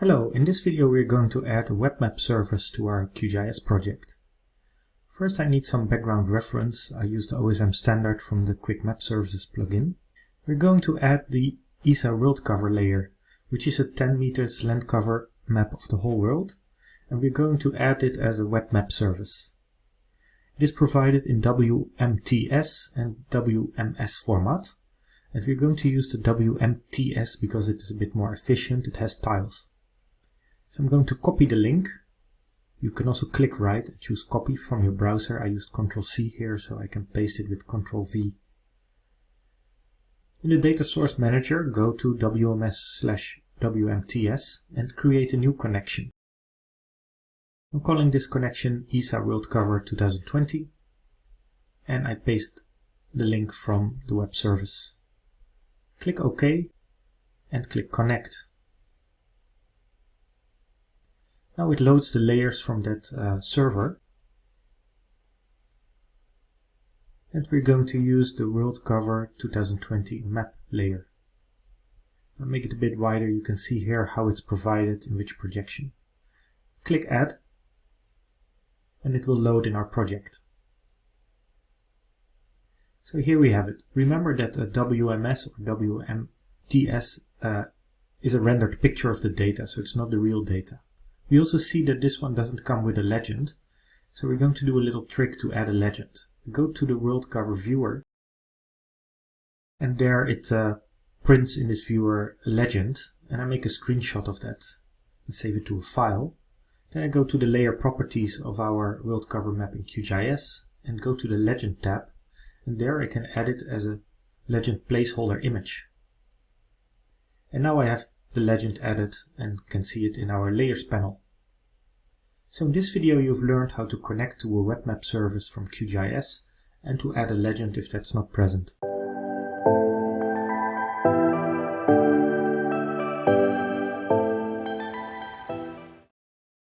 Hello, in this video we're going to add a web map service to our QGIS project. First I need some background reference. I use the OSM standard from the QuickMapServices plugin. We're going to add the ESA world cover layer, which is a 10 meters land cover map of the whole world, and we're going to add it as a web map service. It is provided in WMTS and WMS format, and we're going to use the WMTS because it is a bit more efficient, it has tiles. So I'm going to copy the link. You can also click right and choose copy from your browser. I used Ctrl C here so I can paste it with Ctrl V. In the data source manager, go to WMS slash WMTS and create a new connection. I'm calling this connection ESA World Cover 2020 and I paste the link from the web service. Click OK and click Connect. Now it loads the layers from that uh, server. And we're going to use the World Cover 2020 map layer. If I make it a bit wider, you can see here how it's provided in which projection. Click Add, and it will load in our project. So here we have it. Remember that a WMS or WMTS uh, is a rendered picture of the data, so it's not the real data. We also see that this one doesn't come with a legend, so we're going to do a little trick to add a legend. Go to the world cover viewer, and there it uh, prints in this viewer a legend, and I make a screenshot of that and save it to a file. Then I go to the layer properties of our world cover map in QGIS and go to the legend tab, and there I can add it as a legend placeholder image. And now I have the legend added and can see it in our layers panel. So in this video you've learned how to connect to a web map service from QGIS and to add a legend if that's not present.